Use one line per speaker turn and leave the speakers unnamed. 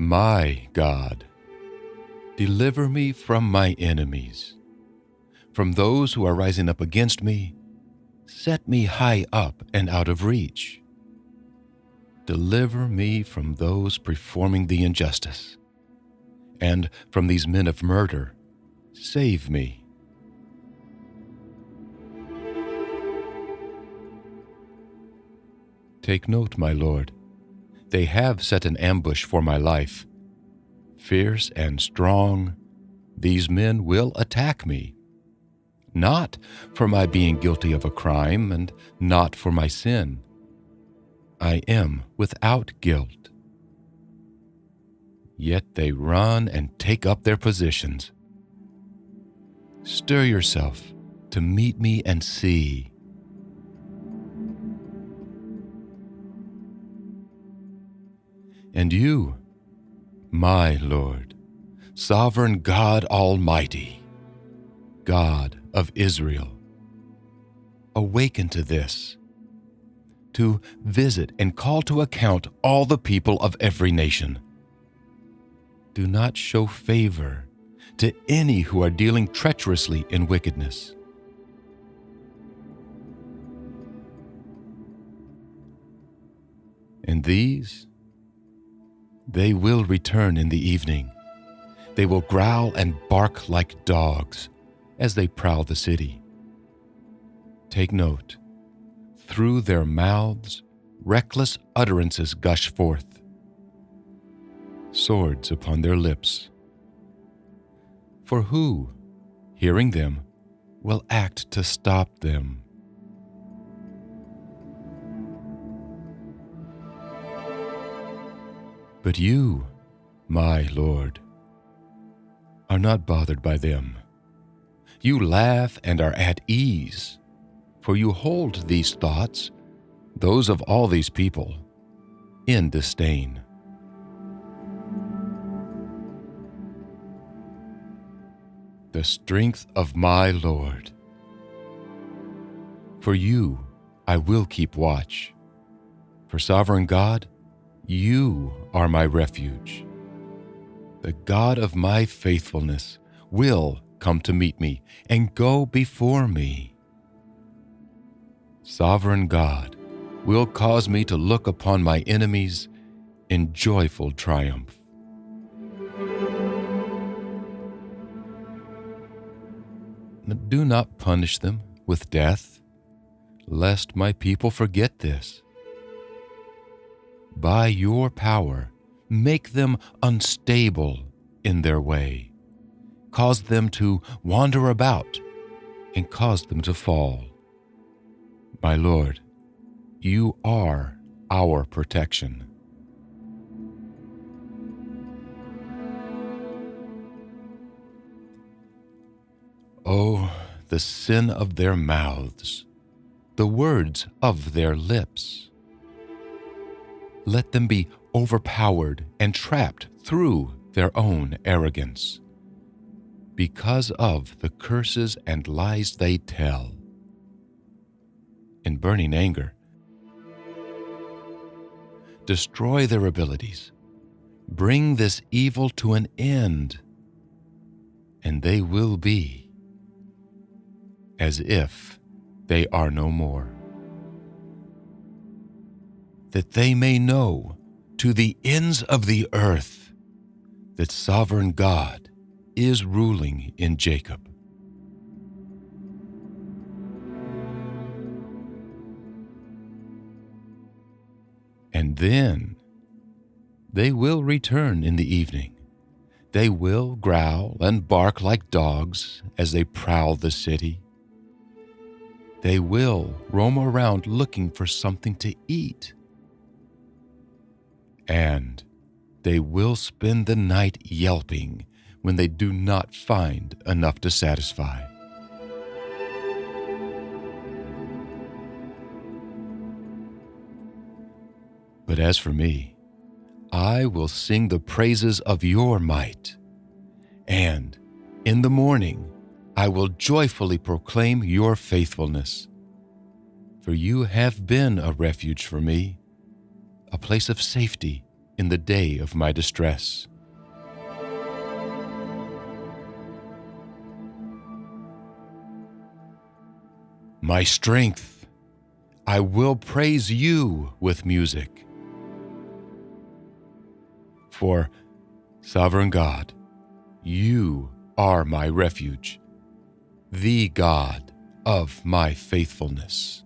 My God, deliver me from my enemies, from those who are rising up against me. Set me high up and out of reach. Deliver me from those performing the injustice, and from these men of murder. Save me. Take note, my Lord. They have set an ambush for my life. Fierce and strong, these men will attack me. Not for my being guilty of a crime and not for my sin. I am without guilt. Yet they run and take up their positions. Stir yourself to meet me and see. And you, my Lord, sovereign God Almighty, God of Israel, awaken to this, to visit and call to account all the people of every nation. Do not show favor to any who are dealing treacherously in wickedness. And these they will return in the evening. They will growl and bark like dogs as they prowl the city. Take note. Through their mouths, reckless utterances gush forth, swords upon their lips. For who, hearing them, will act to stop them? But you, my Lord, are not bothered by them. You laugh and are at ease, for you hold these thoughts, those of all these people, in disdain. The strength of my Lord. For you I will keep watch. For sovereign God, you are my refuge. The God of my faithfulness will come to meet me and go before me. Sovereign God will cause me to look upon my enemies in joyful triumph. Do not punish them with death, lest my people forget this by your power, make them unstable in their way, cause them to wander about, and cause them to fall. My Lord, you are our protection. Oh, the sin of their mouths, the words of their lips let them be overpowered and trapped through their own arrogance. Because of the curses and lies they tell. In burning anger, destroy their abilities, bring this evil to an end, and they will be as if they are no more that they may know to the ends of the earth that sovereign God is ruling in Jacob. And then they will return in the evening. They will growl and bark like dogs as they prowl the city. They will roam around looking for something to eat and they will spend the night yelping when they do not find enough to satisfy. But as for me, I will sing the praises of your might, and in the morning I will joyfully proclaim your faithfulness. For you have been a refuge for me place of safety in the day of my distress. My strength, I will praise you with music. For, Sovereign God, you are my refuge, the God of my faithfulness.